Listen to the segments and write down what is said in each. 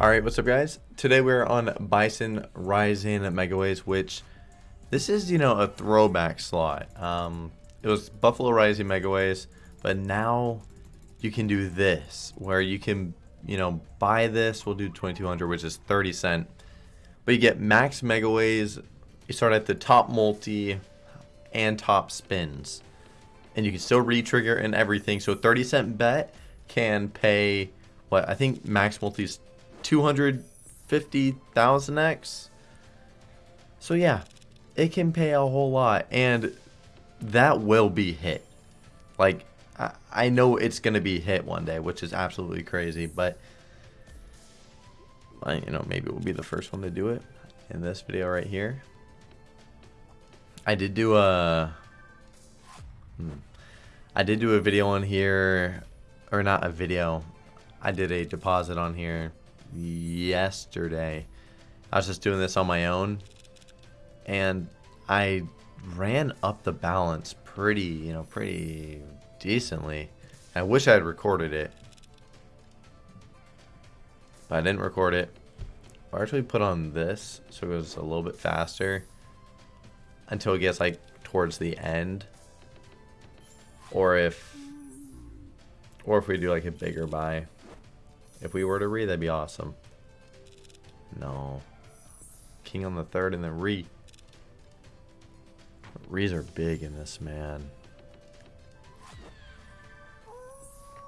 Alright, what's up guys? Today we're on Bison Rising Megaways, which this is, you know, a throwback slot. Um, it was Buffalo Rising Megaways, but now you can do this, where you can, you know, buy this, we'll do 2200 which is 30 cent. But you get max Megaways, you start at the top multi and top spins. And you can still re-trigger and everything, so 30 cent bet can pay, what, I think max multi's 250,000x. So yeah, it can pay a whole lot and that will be hit. Like I, I know it's going to be hit one day, which is absolutely crazy, but I, you know, maybe we'll be the first one to do it in this video right here. I did do a hmm, I did do a video on here or not a video. I did a deposit on here yesterday. I was just doing this on my own and I ran up the balance pretty, you know, pretty decently. I wish I had recorded it. But I didn't record it. I actually put on this so it goes a little bit faster until it gets like towards the end. Or if or if we do like a bigger buy. If we were to re, that'd be awesome. No. King on the third and then re. Re's are big in this, man.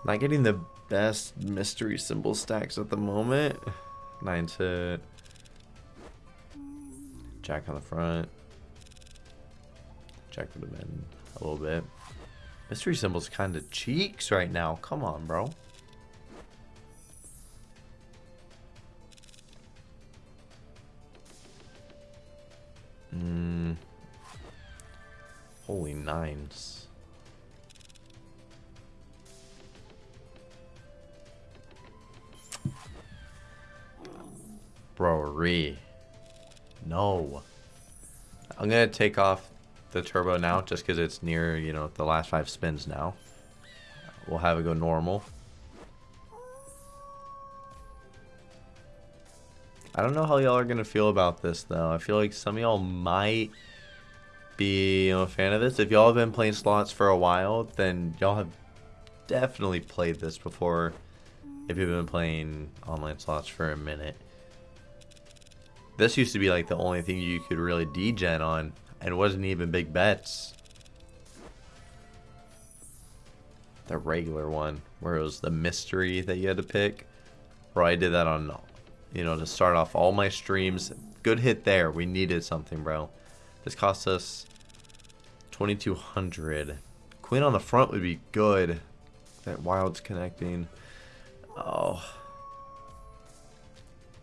Not getting the best mystery symbol stacks at the moment. Nine to Jack on the front. Jack would have been a little bit. Mystery symbol's kind of cheeks right now. Come on, bro. Mm. Holy nines. Bro, No. I'm going to take off the turbo now just because it's near, you know, the last five spins now. We'll have it go normal. I don't know how y'all are going to feel about this, though. I feel like some of y'all might be you know, a fan of this. If y'all have been playing slots for a while, then y'all have definitely played this before if you've been playing online slots for a minute. This used to be like the only thing you could really degen on and wasn't even big bets. The regular one where it was the mystery that you had to pick. Where I did that on you know, to start off all my streams. Good hit there. We needed something, bro. This cost us 2200 Queen on the front would be good. That wild's connecting. Oh.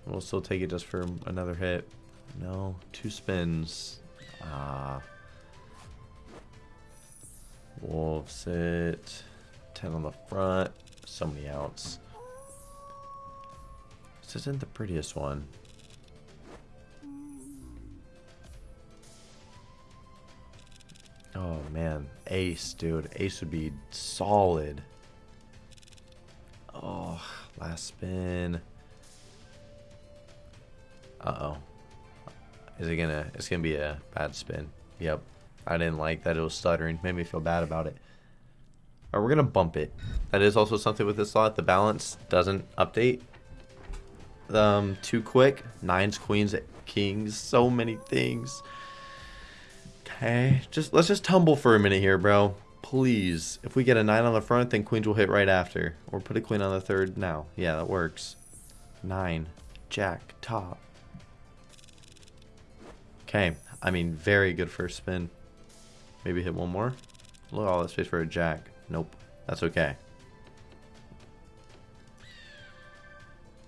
We'll still take it just for another hit. No, two spins. Ah. Wolves it. 10 on the front. So many outs. This isn't the prettiest one. Oh man, ace, dude. Ace would be solid. Oh, last spin. Uh-oh. Is it gonna, it's gonna be a bad spin. Yep. I didn't like that it was stuttering. Made me feel bad about it. Alright, we're gonna bump it. That is also something with this slot. The balance doesn't update um, too quick. Nines, queens, kings, so many things. Okay, just let's just tumble for a minute here, bro. Please. If we get a nine on the front, then queens will hit right after. Or put a queen on the third now. Yeah, that works. Nine, jack, top. Okay, I mean, very good first spin. Maybe hit one more. Look at all this space for a jack. Nope, that's okay.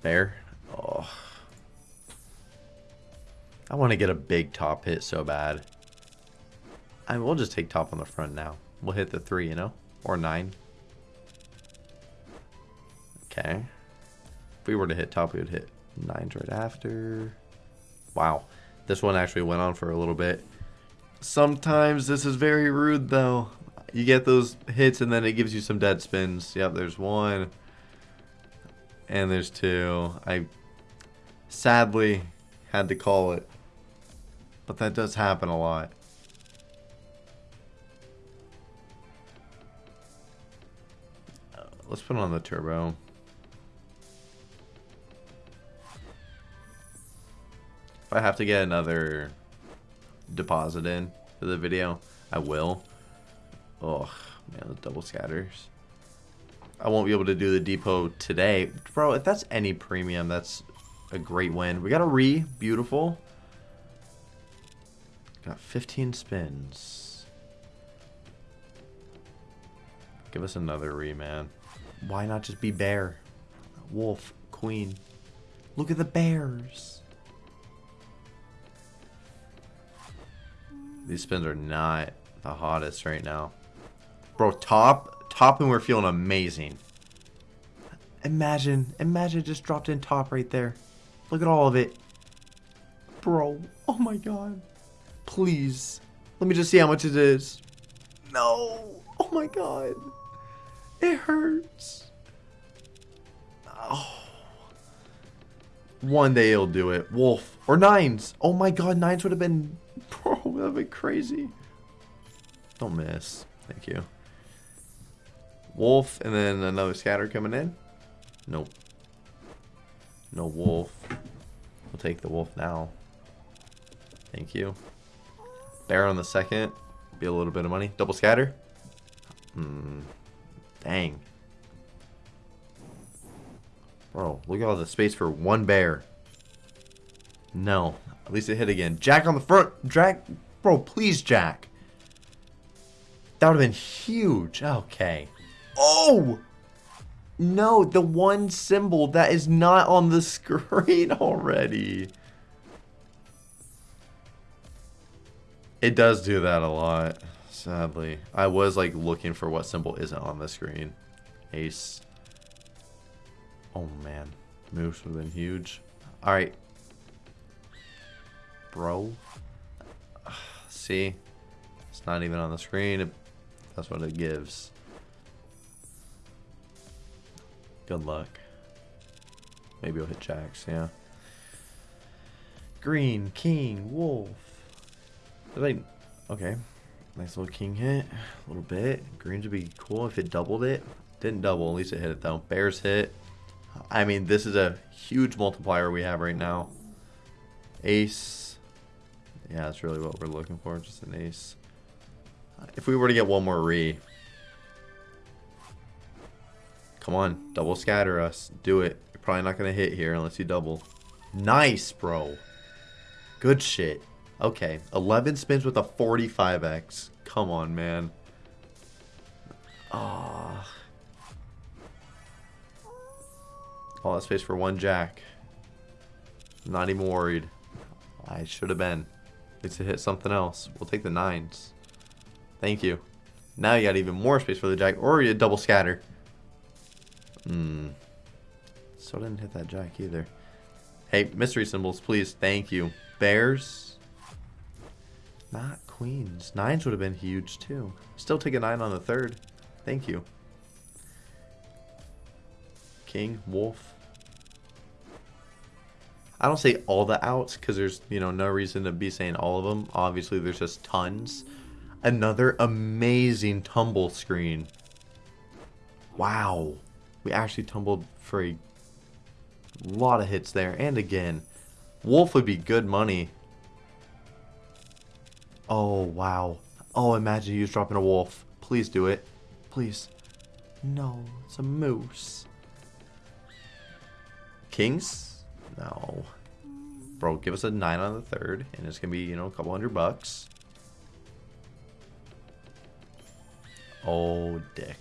Bear. Oh. I want to get a big top hit so bad. I mean, we'll just take top on the front now. We'll hit the three, you know? Or nine. Okay. If we were to hit top, we would hit nines right after. Wow. This one actually went on for a little bit. Sometimes this is very rude, though. You get those hits, and then it gives you some dead spins. Yep, there's one. And there's two. I Sadly, had to call it. But that does happen a lot. Let's put on the turbo. If I have to get another deposit in for the video, I will. Oh, man, the double scatters. I won't be able to do the depot today. Bro, if that's any premium, that's a great win. We got a re. Beautiful. Got 15 spins. Give us another re, man. Why not just be bear? Wolf, queen. Look at the bears. These spins are not the hottest right now. Bro, top, top and we're feeling amazing. Imagine, imagine just dropped in top right there. Look at all of it. Bro, oh my god. Please. Let me just see how much it is. No. Oh my god. It hurts. Oh. One day he'll do it. Wolf. Or nines. Oh my god, nines would have been... Bro, that would have been crazy. Don't miss. Thank you. Wolf, and then another scatter coming in. Nope. No wolf. We'll take the wolf now. Thank you. Bear on the second. Be a little bit of money. Double scatter. Hmm. Dang. Bro, look at all the space for one bear. No. At least it hit again. Jack on the front. Jack. Bro, please, Jack. That would have been huge. Okay. Oh! No, the one symbol that is not on the screen already. It does do that a lot, sadly. I was like looking for what symbol isn't on the screen. Ace. Oh man, moves would have been huge. All right, bro. See, it's not even on the screen. That's what it gives. Good luck. Maybe I'll hit jacks, yeah. Green, king, wolf. Like, okay. Nice little king hit. A little bit. Greens would be cool if it doubled it. Didn't double, at least it hit it though. Bears hit. I mean, this is a huge multiplier we have right now. Ace. Yeah, that's really what we're looking for. Just an ace. If we were to get one more re, Come on, double scatter us. Do it. You're probably not going to hit here unless you double. Nice, bro. Good shit. Okay, 11 spins with a 45x. Come on, man. Ah. Oh. All that space for one jack. Not even worried. I should have been. Needs to hit something else. We'll take the nines. Thank you. Now you got even more space for the jack, or you double scatter. Hmm. So didn't hit that jack either. Hey, mystery symbols, please. Thank you. Bears. Not queens. Nines would have been huge, too. Still take a nine on the third. Thank you. King, wolf. I don't say all the outs because there's, you know, no reason to be saying all of them. Obviously, there's just tons. Another amazing tumble screen. Wow. We actually tumbled for a lot of hits there. And again, Wolf would be good money. Oh, wow. Oh, imagine you dropping a wolf. Please do it. Please. No, it's a moose. Kings? No. Bro, give us a 9 on the third, and it's going to be, you know, a couple hundred bucks. Oh, dick.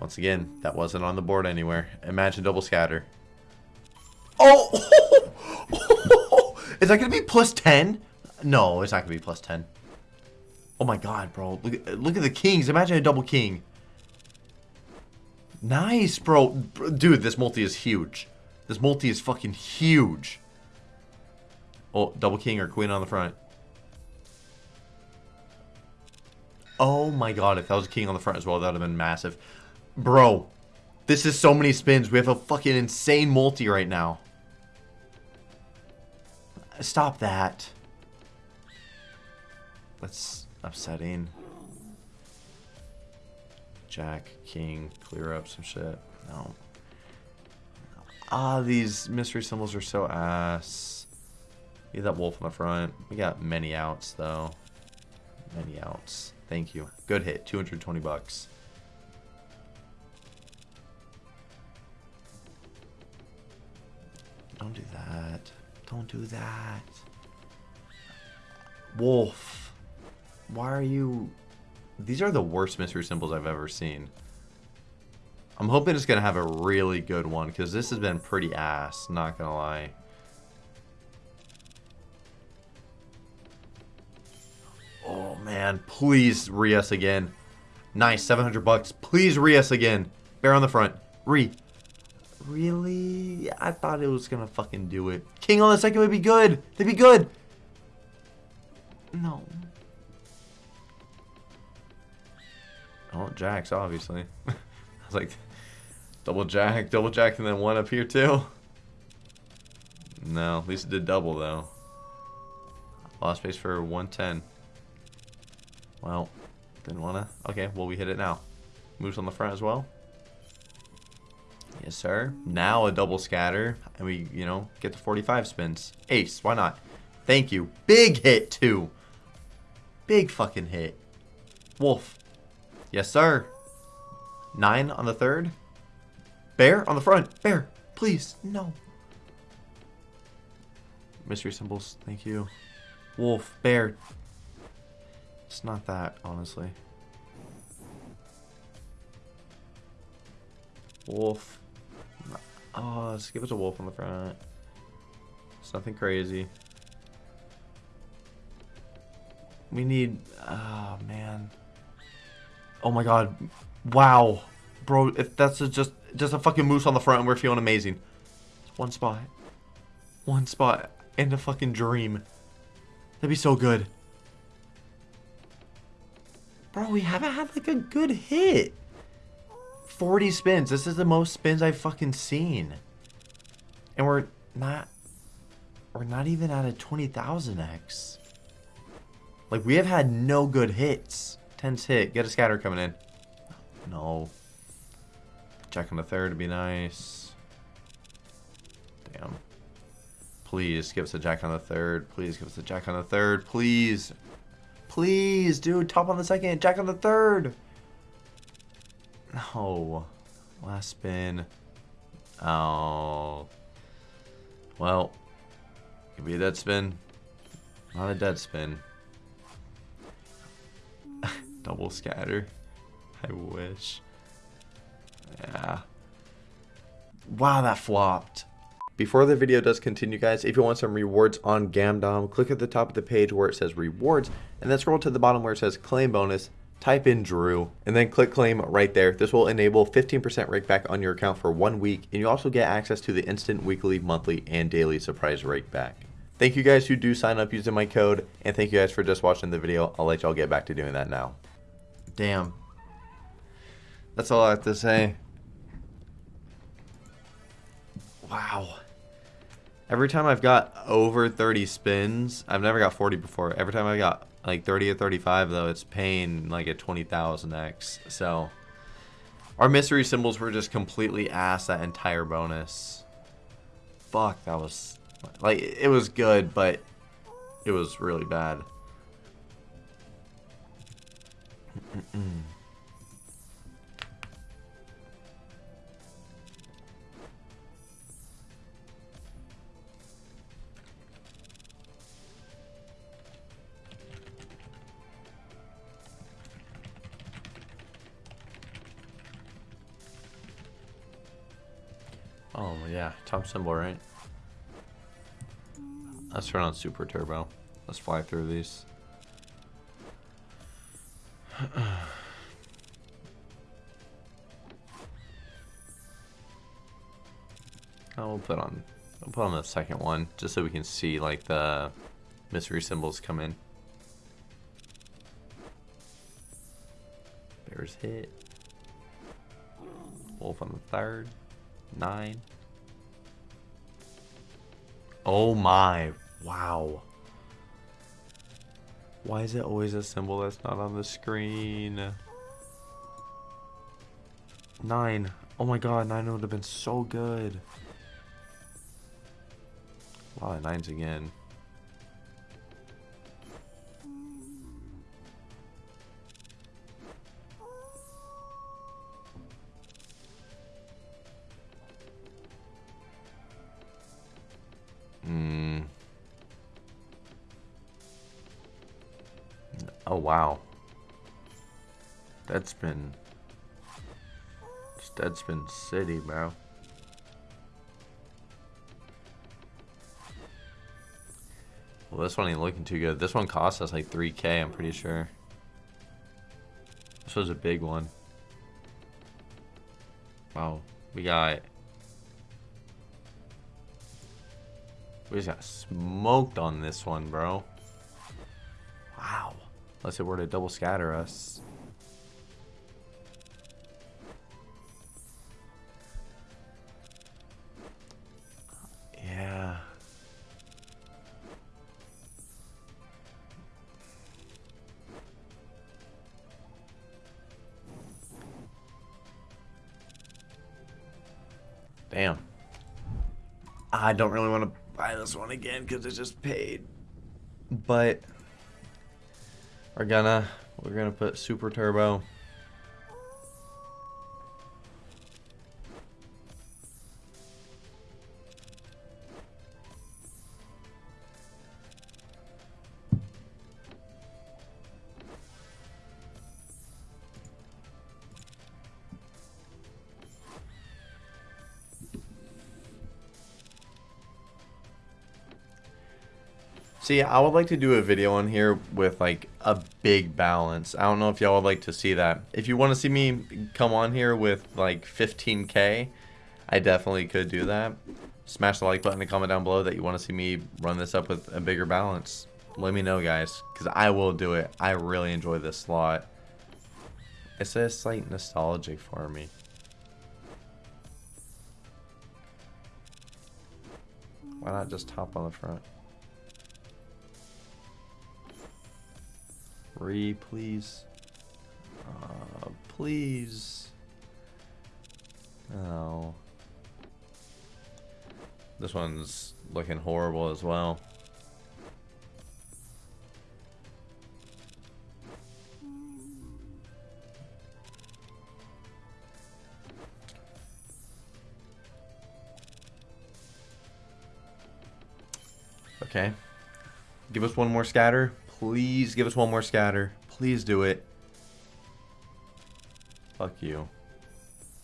Once again, that wasn't on the board anywhere. Imagine double scatter. Oh! oh, oh, oh is that going to be plus 10? No, it's not going to be plus 10. Oh my god, bro. Look at, look at the kings. Imagine a double king. Nice, bro. Dude, this multi is huge. This multi is fucking huge. Oh, double king or queen on the front. Oh my god, if that was a king on the front as well, that would have been massive. Bro, this is so many spins. We have a fucking insane multi right now. Stop that. That's upsetting. Jack, King, clear up some shit. No. Ah, these mystery symbols are so ass. Need that wolf on the front. We got many outs, though. Many outs. Thank you. Good hit. 220 bucks. Don't do that. Don't do that. Wolf. Why are you... These are the worst mystery symbols I've ever seen. I'm hoping it's going to have a really good one, because this has been pretty ass, not going to lie. Oh, man. Please re-us again. Nice, 700 bucks. Please re-us again. Bear on the front. Re. Really? I thought it was to fucking do it. King on the second would be good. They'd be good. No. Oh, Jacks, obviously. I was like, double Jack, double Jack, and then one up here too. No, at least it did double though. Lost space for 110. Well, didn't wanna. Okay, well we hit it now. Moves on the front as well. Yes, sir. Now a double scatter, and we, you know, get the 45 spins. Ace, why not? Thank you. Big hit, too. Big fucking hit. Wolf. Yes, sir. Nine on the third. Bear on the front. Bear, please. No. Mystery symbols. Thank you. Wolf. Bear. It's not that, honestly. Wolf. Oh, let's give us a wolf on the front. It's nothing crazy. We need... Oh, man. Oh, my God. Wow. Bro, if that's a just just a fucking moose on the front and we're feeling amazing. One spot. One spot. And a fucking dream. That'd be so good. Bro, we haven't had like a good hit. 40 spins. This is the most spins I've fucking seen. And we're not... We're not even at a 20,000x. Like, we have had no good hits. Tense hit. Get a scatter coming in. No. Jack on the third would be nice. Damn. Please give us a jack on the third. Please give us a jack on the third. Please. Please, dude. Top on the second. Jack on the third. No. Last spin. Oh. Well. Could be a dead spin. Not a dead spin. Double scatter. I wish. Yeah. Wow, that flopped. Before the video does continue, guys, if you want some rewards on Gamdom, click at the top of the page where it says rewards, and then scroll to the bottom where it says claim bonus, type in Drew, and then click claim right there. This will enable 15% rake back on your account for one week, and you also get access to the instant weekly, monthly, and daily surprise rake back. Thank you guys who do sign up using my code, and thank you guys for just watching the video. I'll let y'all get back to doing that now. Damn. That's all I have to say. Wow. Every time I've got over 30 spins, I've never got 40 before. Every time I got like 30 or 35 though, it's paying like a 20,000x. So our mystery symbols were just completely ass that entire bonus. Fuck, that was like it was good, but it was really bad. Oh, yeah. Top symbol, right? Let's turn on Super Turbo. Let's fly through these. oh, we'll put on we'll put on the second one just so we can see like the mystery symbols come in. Bears hit. Wolf on the third. Nine. Oh my. Wow. Why is it always a symbol that's not on the screen? Nine. Oh my god, nine would have been so good. A lot of nines again. Hmm. Oh wow. Deadspin. It's Deadspin City, bro. Well, this one ain't looking too good. This one cost us like 3k, I'm pretty sure. This was a big one. Wow. We got... We just got smoked on this one, bro. Wow. Unless it were to double scatter us. Yeah. Damn. I don't really want to buy this one again because it's just paid. But we're gonna we're gonna put super turbo. See, I would like to do a video on here with like a big balance. I don't know if y'all would like to see that. If you want to see me come on here with like 15k, I definitely could do that. Smash the like button and comment down below that you want to see me run this up with a bigger balance. Let me know, guys, because I will do it. I really enjoy this slot. It's just like nostalgic for me. Why not just top on the front? Re, please. Uh, please. Oh. This one's looking horrible as well. Okay. Give us one more scatter. Please give us one more scatter. Please do it. Fuck you.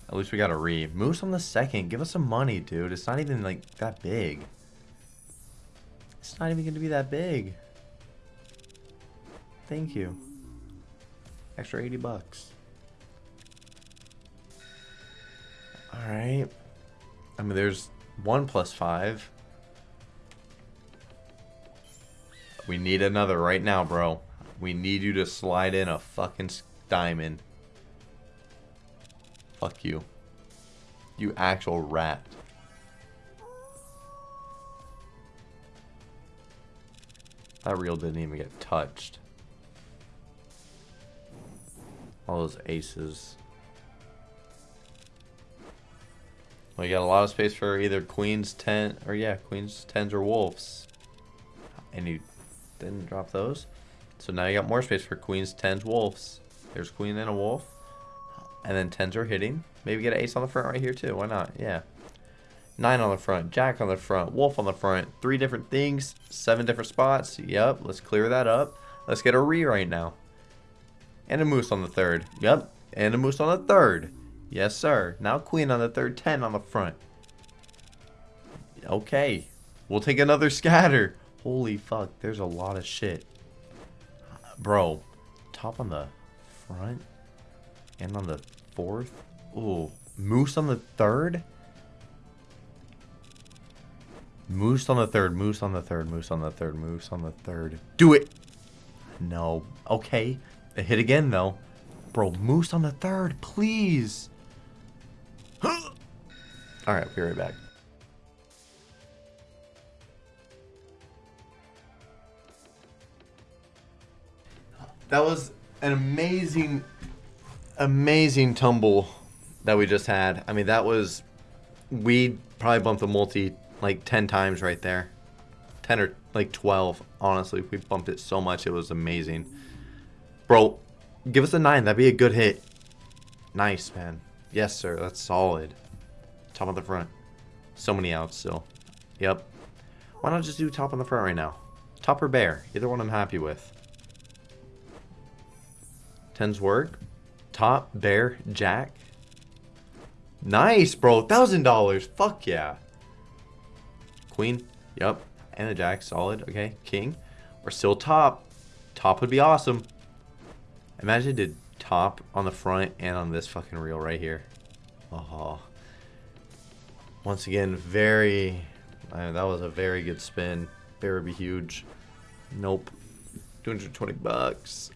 At least we got a re. Moose on the second. Give us some money, dude. It's not even, like, that big. It's not even going to be that big. Thank you. Extra 80 bucks. Alright. I mean, there's 1 plus 5. We need another right now, bro. We need you to slide in a fucking diamond. Fuck you. You actual rat. That reel didn't even get touched. All those aces. We got a lot of space for either queens, ten, or yeah, queens, tens, or wolves. And you didn't drop those. So now you got more space for queens, tens, wolves. There's queen and a wolf. And then tens are hitting. Maybe get an ace on the front right here too. Why not? Yeah. Nine on the front, jack on the front, wolf on the front. Three different things, seven different spots. Yep, let's clear that up. Let's get a re right now. And a moose on the third. Yep, and a moose on the third. Yes, sir. Now queen on the third, 10 on the front. Okay. We'll take another scatter. Holy fuck, there's a lot of shit. Bro, top on the front and on the fourth. Ooh, moose on the third? Moose on the third, moose on the third, moose on the third, moose on the third. Do it! No. Okay. It hit again, though. Bro, moose on the third, please! Alright, be right back. That was an amazing, amazing tumble that we just had. I mean, that was, we probably bumped the multi like 10 times right there. 10 or like 12, honestly. We bumped it so much, it was amazing. Bro, give us a 9, that'd be a good hit. Nice, man. Yes, sir, that's solid. Top of the front. So many outs still. Yep. Why not just do top on the front right now? Top or bear? Either one I'm happy with. Tens work. Top, bear, jack. Nice, bro. Thousand dollars. Fuck yeah. Queen. Yep. And a jack. Solid. Okay. King. We're still top. Top would be awesome. Imagine it did top on the front and on this fucking reel right here. Oh. Once again, very... That was a very good spin. Bear would be huge. Nope. 220 bucks.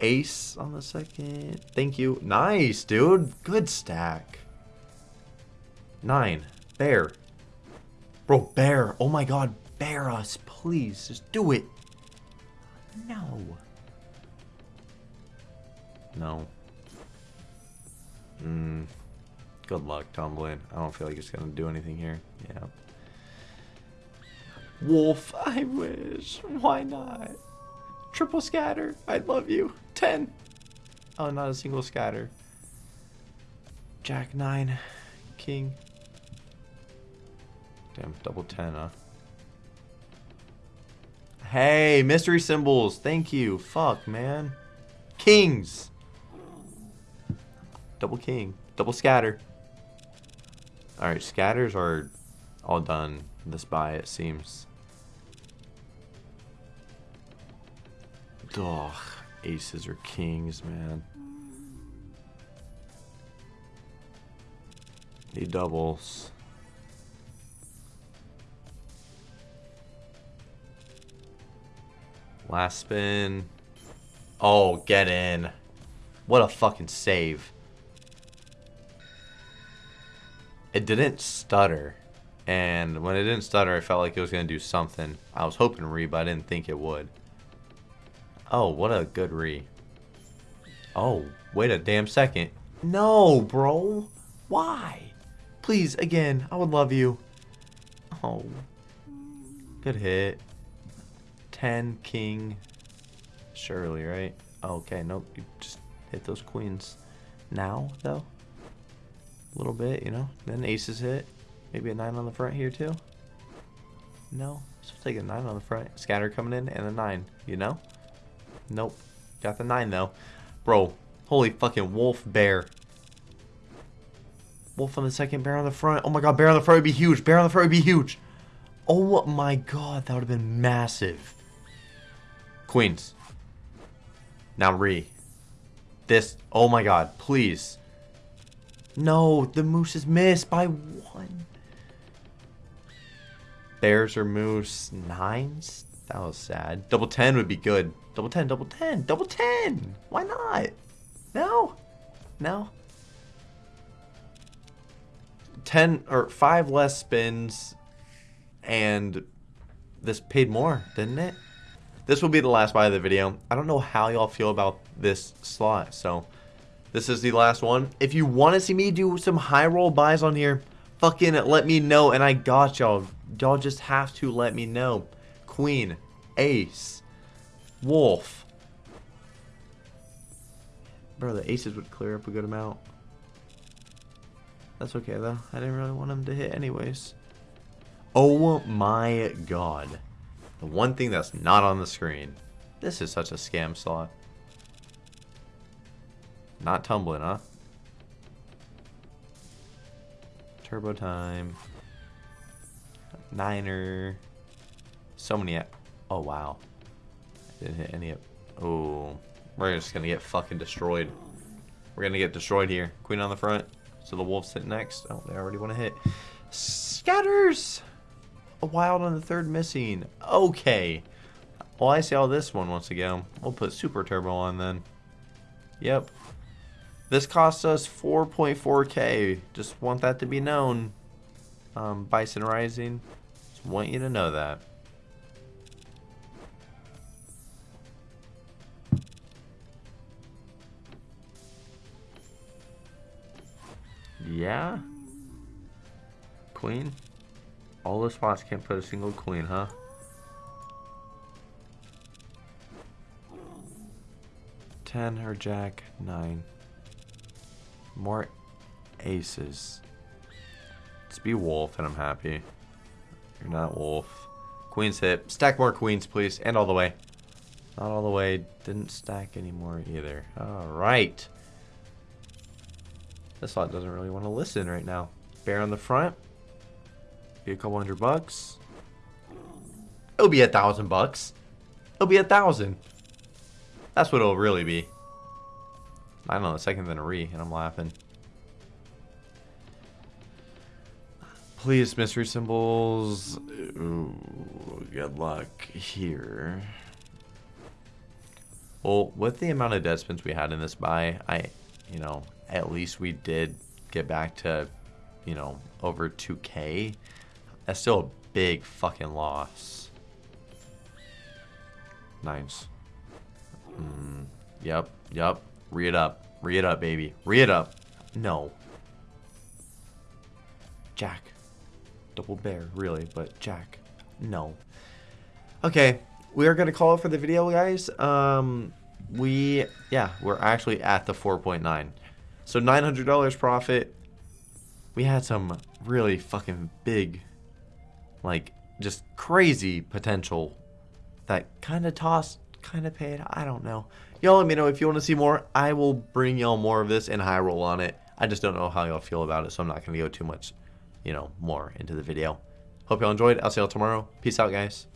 Ace on the second. Thank you. Nice, dude. Good stack. Nine. Bear. Bro, bear. Oh my god. Bear us. Please. Just do it. No. No. Mm. Good luck, tumbling. I don't feel like it's going to do anything here. Yeah. Wolf, I wish. Why not? Triple scatter. I love you. 10. Oh, not a single scatter. Jack 9. King. Damn, double 10, huh? Hey, mystery symbols. Thank you. Fuck, man. Kings. Double king. Double scatter. Alright, scatters are all done this buy, it seems. Ugh, aces or kings, man. Need doubles. Last spin. Oh, get in. What a fucking save. It didn't stutter. And when it didn't stutter, I felt like it was going to do something. I was hoping re, but I didn't think it would. Oh, what a good re. Oh, wait a damn second. No, bro. Why? Please, again, I would love you. Oh. Good hit. 10, king. Surely, right? Okay, nope. You just hit those queens. Now, though? A little bit, you know? Then aces hit. Maybe a 9 on the front here, too? No. So take a 9 on the front. Scatter coming in and a 9, you know? Nope. Got the 9 though. Bro, holy fucking wolf bear. Wolf on the second, bear on the front. Oh my god, bear on the front would be huge. Bear on the front would be huge. Oh my god, that would have been massive. Queens. Now re. This, oh my god, please. No, the moose is missed by one. Bears or moose, nines? That was sad. Double 10 would be good. Double 10, double 10, double 10. Why not? No. No. 10 or 5 less spins and this paid more, didn't it? This will be the last buy of the video. I don't know how y'all feel about this slot, so this is the last one. If you want to see me do some high roll buys on here, fucking let me know and I got y'all. Y'all just have to let me know. Queen, ace, wolf. Bro, the aces would clear up a good amount. That's okay, though. I didn't really want him to hit anyways. Oh my god. The one thing that's not on the screen. This is such a scam slot. Not tumbling, huh? Turbo time. Niner. So many. Oh, wow. Didn't hit any of... Oh. We're just going to get fucking destroyed. We're going to get destroyed here. Queen on the front. So the wolves hit next. Oh, they already want to hit. Scatters! A wild on the third missing. Okay. Well, I see all this one once again. We'll put super turbo on then. Yep. This cost us 4.4k. Just want that to be known. Um, Bison Rising. Just want you to know that. Yeah? Queen? All the spots can't put a single queen, huh? Ten or jack, nine. More aces. Let's be wolf and I'm happy. You're not wolf. Queen's hit. Stack more queens, please. And all the way. Not all the way. Didn't stack anymore either. Alright. This slot doesn't really want to listen right now. Bear on the front. Be a couple hundred bucks. It'll be a thousand bucks. It'll be a thousand. That's what it'll really be. I don't know, a second than a re, and I'm laughing. Please, mystery symbols. Ooh, good luck here. Well, with the amount of dead spins we had in this buy, I, you know, at least we did get back to, you know, over 2k. That's still a big fucking loss. Nice. Mm, yep, yep. Re it up. Re it up, baby. Re it up. No. Jack. Double bear, really, but Jack. No. Okay, we are going to call it for the video, guys. Um, we, yeah, we're actually at the 4.9. So $900 profit. We had some really fucking big, like, just crazy potential that kind of tossed, kind of paid. I don't know. Y'all let me know if you want to see more. I will bring y'all more of this and high roll on it. I just don't know how y'all feel about it, so I'm not going to go too much, you know, more into the video. Hope y'all enjoyed. I'll see y'all tomorrow. Peace out, guys.